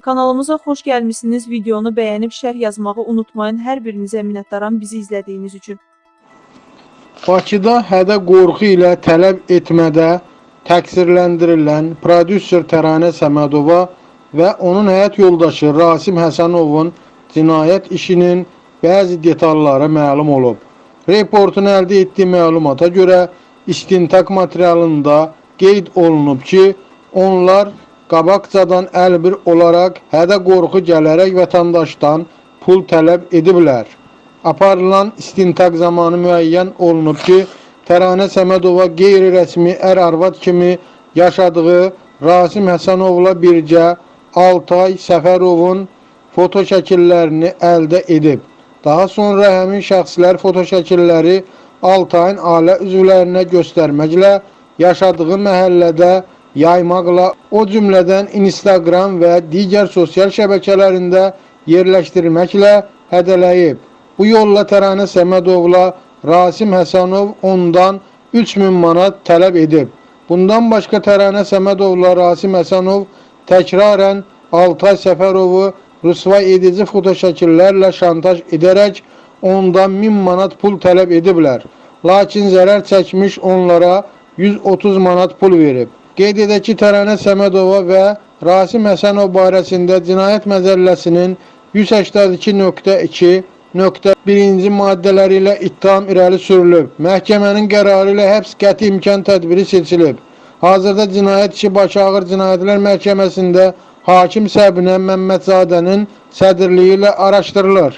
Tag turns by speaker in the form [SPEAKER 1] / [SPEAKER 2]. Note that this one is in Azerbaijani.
[SPEAKER 1] Kanalımıza xoş gəlmisiniz. Videonu bəyənib şərh yazmağı unutmayın. Hər birinizə minnətdaram bizi izlədiyiniz üçün.
[SPEAKER 2] Bakıda hədə qorxu ilə tələb etmədə təqsirləndirilən prodüser Təranə Səmədova və onun həyat yoldaşı Rasim Həsənovun cinayət işinin bəzi detalları məlum olub. Reportun əldə etdiyi məlumata görə istintaq materialında qeyd olunub ki, onlar qabaqcadan əlbir olaraq hədə qorxu gələrək vətəndaşdan pul tələb ediblər. Aparılan istintaq zamanı müəyyən olunub ki, Təranə Səmədova qeyri-rəsmi ər-arvad kimi yaşadığı Rasim Həsənovla birgə Altay Səfərovun foto şəkillərini əldə edib. Daha sonra həmin şəxslər foto şəkilləri Altayın ailə üzvlərinə göstərməklə yaşadığı məhəllədə yaymaqla, o cümlədən Instagram və digər sosial şəbəkələrində yerləşdirməklə hədələyib. Bu yolla Təranə Səmədovla Rasim Həsənov ondan 3000 manat tələb edib. Bundan başqa Təranə Səmədovla Rasim Həsənov təkrarən Altay Səfərovu rüsvay edici fotoşəkillərlə şantaj edərək ondan 1000 manat pul tələb ediblər. Lakin zərər çəkmiş onlara 130 manat pul verib. Qeyd edək ki, Təranə Səmədova və Rasim Həsənov barəsində Cinayət Məcəlləsinin 182.2.1-ci maddələri ilə ittiham irəli sürülüb. Məhkəmənin qərarı ilə həbs qəti imkan tədbiri seçilib. Hazırda cinayət işi Bakı Ağır Cinayətlər Məhkəməsində hakim Səbinə Məmmədzadənin sədrliyi ilə araşdırılır.